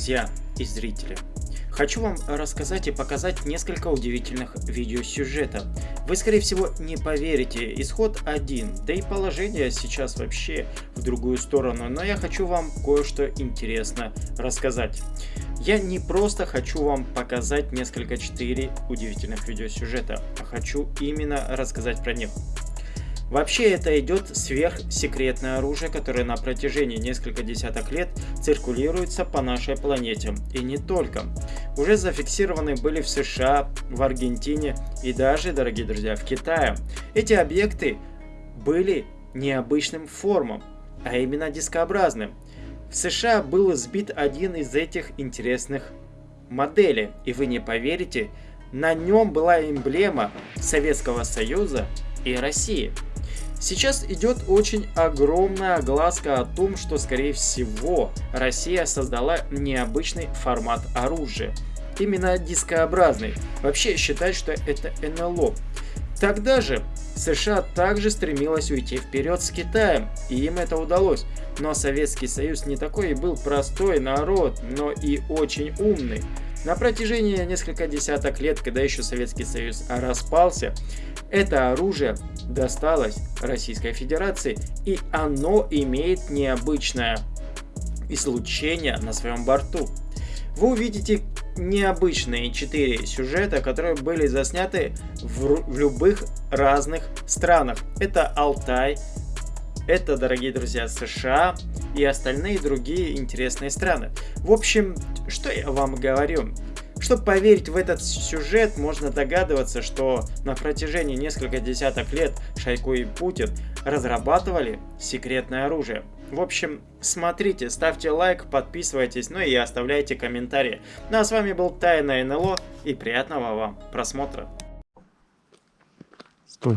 друзья и зрители! Хочу вам рассказать и показать несколько удивительных видеосюжетов. Вы скорее всего не поверите, исход один, да и положение сейчас вообще в другую сторону, но я хочу вам кое-что интересно рассказать. Я не просто хочу вам показать несколько 4 удивительных видеосюжета, а хочу именно рассказать про них. Вообще это идет сверхсекретное оружие, которое на протяжении нескольких десяток лет циркулируется по нашей планете. И не только. Уже зафиксированы были в США, в Аргентине и даже, дорогие друзья, в Китае. Эти объекты были необычным формом, а именно дискообразным. В США был сбит один из этих интересных моделей, и вы не поверите, на нем была эмблема Советского Союза и России. Сейчас идет очень огромная огласка о том, что скорее всего Россия создала необычный формат оружия. Именно дискообразный. Вообще считают, что это НЛО. Тогда же США также стремилась уйти вперед с Китаем, и им это удалось. Но Советский Союз не такой и был простой народ, но и очень умный. На протяжении нескольких десяток лет, когда еще Советский Союз распался, это оружие досталось Российской Федерации, и оно имеет необычное излучение на своем борту. Вы увидите необычные 4 сюжета, которые были засняты в, в любых разных странах. Это Алтай, это, дорогие друзья, США и остальные другие интересные страны. В общем, что я вам говорю? Чтобы поверить в этот сюжет, можно догадываться, что на протяжении нескольких десяток лет Шойгу и Путин разрабатывали секретное оружие. В общем, смотрите, ставьте лайк, подписывайтесь, ну и оставляйте комментарии. Ну а с вами был Тайна НЛО и приятного вам просмотра. Стой.